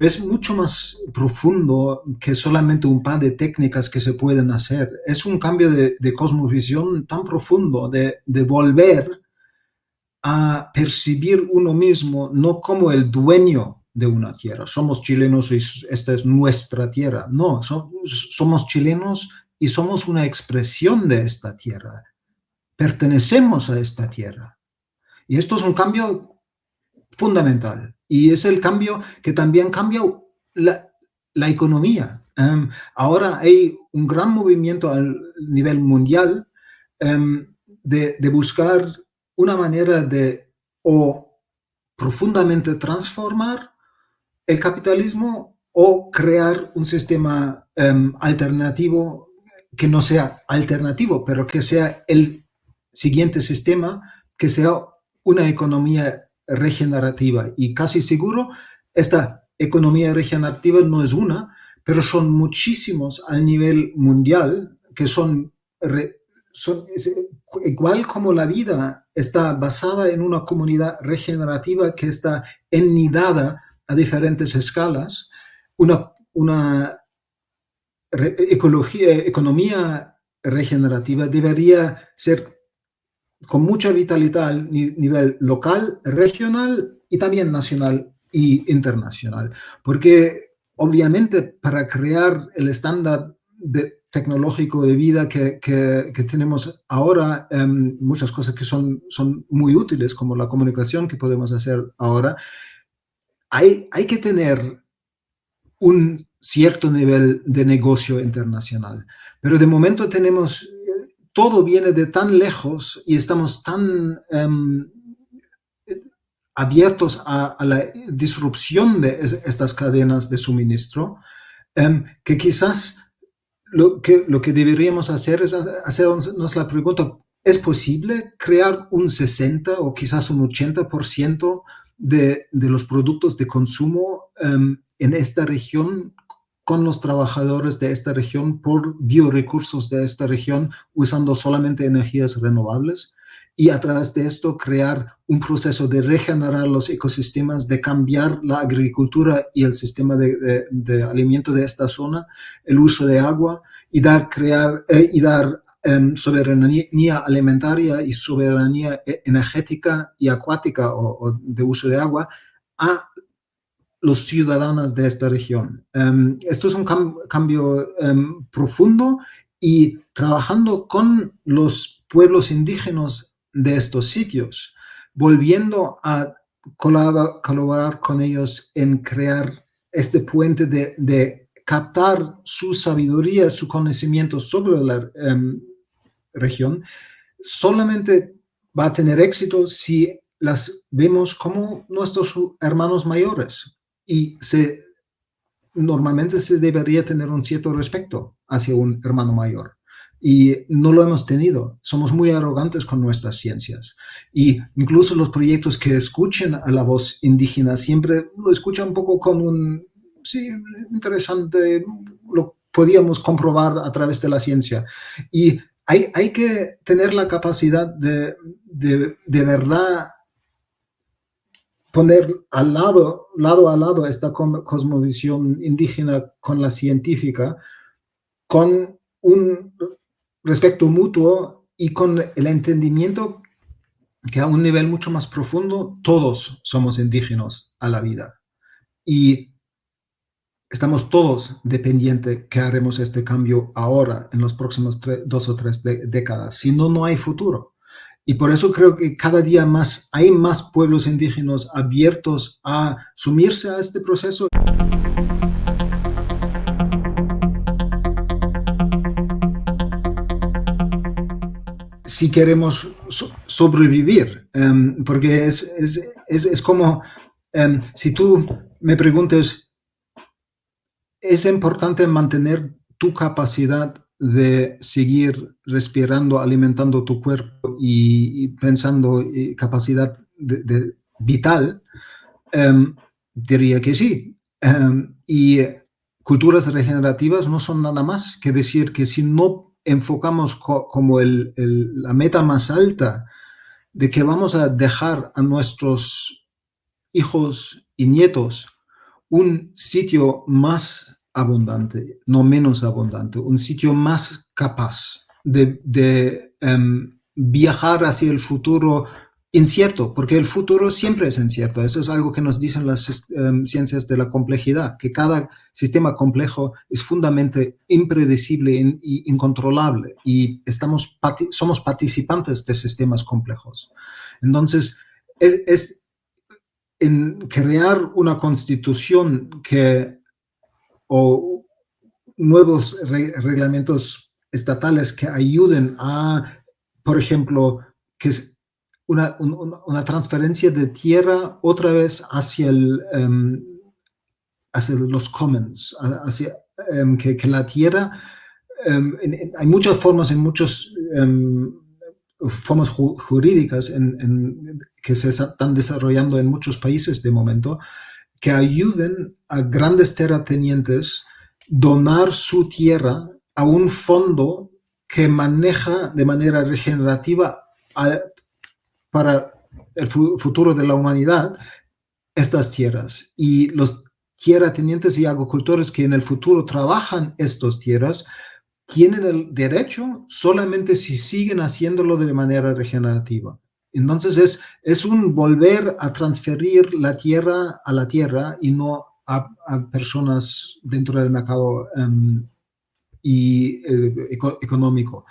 es mucho más profundo que solamente un par de técnicas que se pueden hacer. Es un cambio de, cosmovisión tan profundo de, de, volver a percibir uno mismo no como el dueño de una tierra. Somos chilenos y esta es nuestra tierra. No, somos chilenos y somos una expresión de esta tierra. Pertenecemos a esta tierra. Y esto es un cambio fundamental. Y es el cambio que también cambia la, economía. Em, ahora hay un gran movimiento a nivel mundial em, de, de, buscar una manera de o profundamente transformar el capitalismo o crear un sistema em, alternativo que no sea alternativo, pero que sea el siguiente sistema, que sea una economía regenerativa. Y casi seguro, esta economía regenerativa no es una, pero son muchísimos a nivel mundial que son, igual como la vida está basada en una comunidad regenerativa que está ennidada a diferentes escalas, una, una ecología, economía regenerativa debería ser con mucha vitalidad a nivel local, regional y también nacional y internacional. Porque obviamente para crear el estándar de, tecnológico de vida que, que, tenemos ahora, em, muchas cosas que son, son muy útiles, como la comunicación que podemos hacer ahora, hay, hay que tener un cierto nivel de negocio internacional. Pero de momento tenemos todo viene de tan lejos y estamos tan em, abiertos a, la disrupción de estas cadenas de suministro, em, que quizás lo que, lo que deberíamos hacer es hacernos la pregunta, ¿es posible crear un 60 o quizás un 80% de, de los productos de consumo em, en esta región con los trabajadores de esta región por biorecursos de esta región usando solamente energías renovables y a través de esto crear un proceso de regenerar los ecosistemas, de cambiar la agricultura y el sistema de, alimento de esta zona, el uso de agua y dar, crear, eh, y dar em, soberanía alimentaria y soberanía e, energética y acuática o, o de uso de agua a los ciudadanos de esta región. Em, esto es un cambio em, profundo y trabajando con los pueblos indígenas de estos sitios, volviendo a colaborar, con ellos en crear este puente de, captar su sabiduría, su conocimiento sobre la em, región, solamente va a tener éxito si las vemos como nuestros hermanos mayores, y se, normalmente se debería tener un cierto respeto hacia un hermano mayor. Y no lo hemos tenido. Somos muy arrogantes con nuestras ciencias. Y incluso los proyectos que escuchen a la voz indígena siempre lo escuchan un poco con un, sí, interesante, lo podíamos comprobar a través de la ciencia. Y hay, hay que tener la capacidad de, de, de verdad poner al lado, lado a lado esta cosmovisión indígena con la científica, con un respeto mutuo y con el entendimiento que a un nivel mucho más profundo todos somos indígenas a la vida. Y estamos todos dependientes que haremos este cambio ahora, en los próximos dos o tres décadas. Si no, no hay futuro. Y por eso creo que cada día más hay más pueblos indígenas abiertos a sumirse a este proceso. Si queremos sobrevivir, em, porque es, es, es, como em, si tú me preguntas, ¿es importante mantener tu capacidad de seguir respirando, alimentando tu cuerpo y, pensando y capacidad de, vital, em, diría que sí. Em, y culturas regenerativas no son nada más que decir que si no enfocamos como el, la meta más alta de que vamos a dejar a nuestros hijos y nietos un sitio más abundante, no menos abundante, un sitio más capaz de, em, viajar hacia el futuro incierto, porque el futuro siempre es incierto. Eso es algo que nos dicen las em, ciencias de la complejidad, que cada sistema complejo es fundamentalmente impredecible e incontrolable y estamos, somos participantes de sistemas complejos. Entonces, es, en crear una constitución que o nuevos reglamentos estatales que ayuden a, por ejemplo, que es una, una, transferencia de tierra otra vez hacia, el, em, hacia los commons, hacia em, que, la tierra, em, hay muchas formas, en muchas formas jurídicas en, que se están desarrollando en muchos países de momento, que ayuden a grandes terratenientes donar su tierra a un fondo que maneja de manera regenerativa para el futuro de la humanidad estas tierras. Y los tierratenientes y agricultores que en el futuro trabajan estas tierras tienen el derecho solamente si siguen haciéndolo de manera regenerativa. Entonces es, es un volver a transferir la tierra a la tierra y no a, personas dentro del mercado em, y, eh, económico.